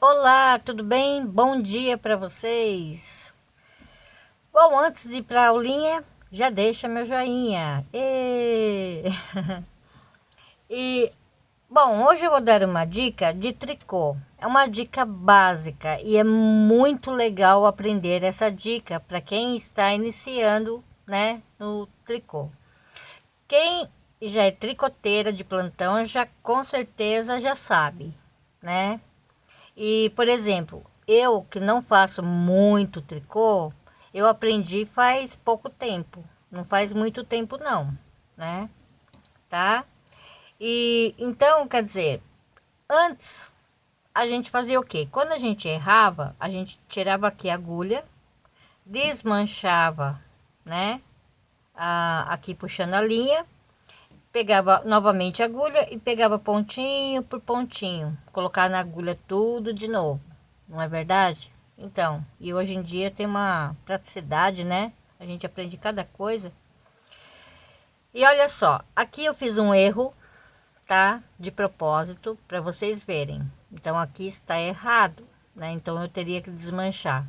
Olá, tudo bem? Bom dia para vocês. Bom, antes de ir para a aulinha, já deixa meu joinha. E... e bom, hoje eu vou dar uma dica de tricô. É uma dica básica e é muito legal aprender essa dica para quem está iniciando, né, no tricô. Quem já é tricoteira de plantão já com certeza já sabe, né? E, por exemplo, eu que não faço muito tricô, eu aprendi faz pouco tempo. Não faz muito tempo não, né? Tá? E então, quer dizer, antes a gente fazia o quê? Quando a gente errava, a gente tirava aqui a agulha, desmanchava, né? Ah, aqui puxando a linha pegava novamente a agulha e pegava pontinho por pontinho, colocar na agulha tudo de novo, não é verdade? Então, e hoje em dia tem uma praticidade, né? A gente aprende cada coisa. E olha só, aqui eu fiz um erro, tá? De propósito, para vocês verem. Então, aqui está errado, né? Então, eu teria que desmanchar.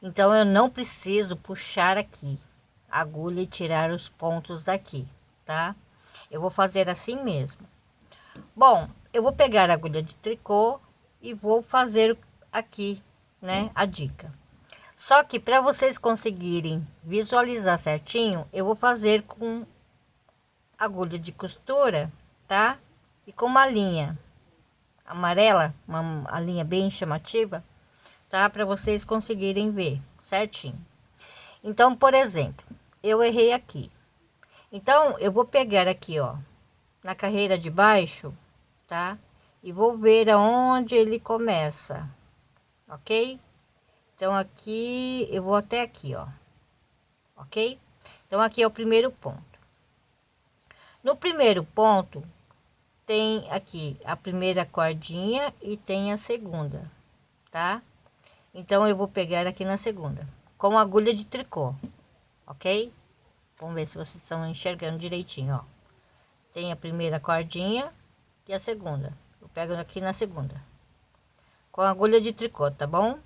Então, eu não preciso puxar aqui a agulha e tirar os pontos daqui, tá? Eu vou fazer assim mesmo. Bom, eu vou pegar a agulha de tricô e vou fazer aqui, né, a dica. Só que para vocês conseguirem visualizar certinho, eu vou fazer com agulha de costura, tá? E com uma linha amarela, uma linha bem chamativa, tá? Para vocês conseguirem ver certinho. Então, por exemplo, eu errei aqui. Então, eu vou pegar aqui, ó, na carreira de baixo, tá? E vou ver aonde ele começa, ok? Então, aqui, eu vou até aqui, ó, ok? Então, aqui é o primeiro ponto. No primeiro ponto, tem aqui a primeira cordinha e tem a segunda, tá? Então, eu vou pegar aqui na segunda, com agulha de tricô, ok? Vamos ver se vocês estão enxergando direitinho, ó. Tem a primeira cordinha e a segunda. Eu pego aqui na segunda. Com agulha de tricô, tá bom?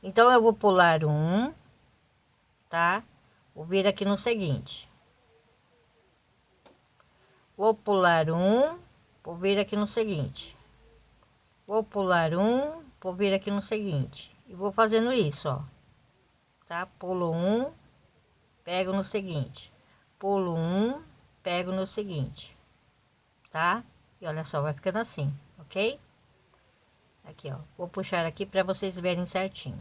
Então, eu vou pular um, tá? Vou vir aqui no seguinte. Vou pular um, vou vir aqui no seguinte. Vou pular um, vou vir aqui no seguinte. E vou fazendo isso, ó. Tá? Pulo um, pego no seguinte pulo um, pego no seguinte, tá? E olha só, vai ficando assim, ok? Aqui, ó, vou puxar aqui para vocês verem certinho.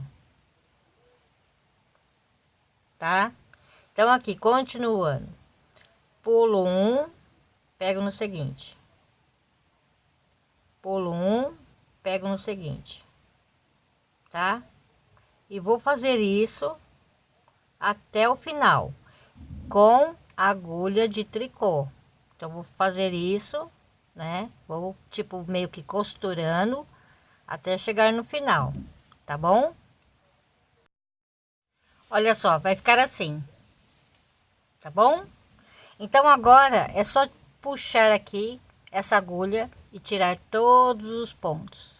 Tá? Então, aqui, continuando. Pulo um, pego no seguinte. Pulo um, pego no seguinte. Tá? E vou fazer isso até o final. Com agulha de tricô. Então, vou fazer isso, né? Vou, tipo, meio que costurando até chegar no final, tá bom? Olha só, vai ficar assim, tá bom? Então, agora é só puxar aqui essa agulha e tirar todos os pontos,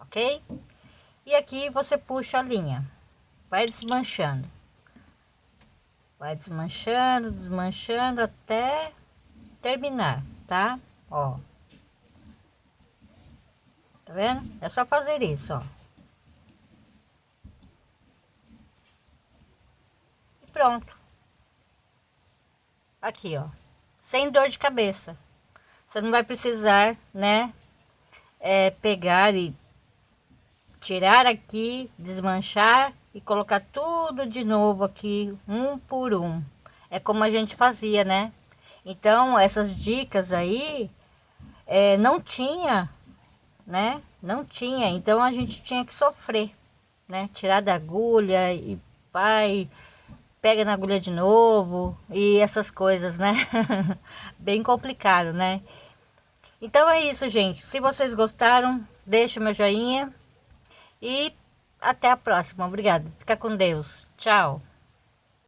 ok? E aqui você puxa a linha, vai desmanchando. Vai desmanchando, desmanchando até terminar, tá? Ó. Tá vendo? É só fazer isso, ó. E pronto. Aqui, ó. Sem dor de cabeça. Você não vai precisar, né? É, pegar e tirar aqui, desmanchar e colocar tudo de novo aqui, um por um. É como a gente fazia, né? Então, essas dicas aí, é, não tinha, né? Não tinha, então a gente tinha que sofrer, né? Tirar da agulha e vai, pega na agulha de novo e essas coisas, né? Bem complicado, né? Então é isso, gente. Se vocês gostaram, deixa meu joinha e até a próxima. Obrigada. Fica com Deus. Tchau.